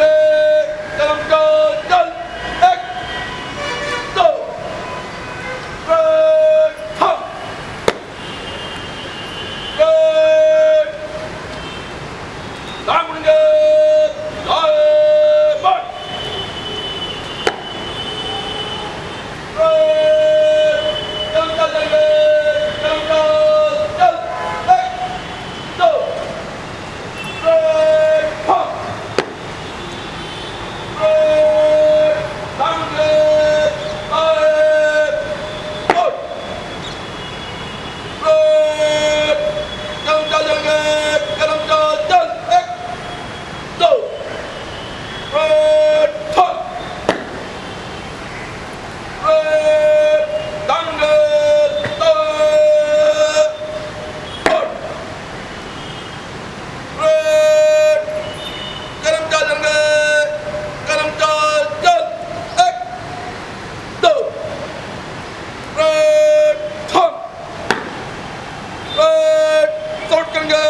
David! Congrats.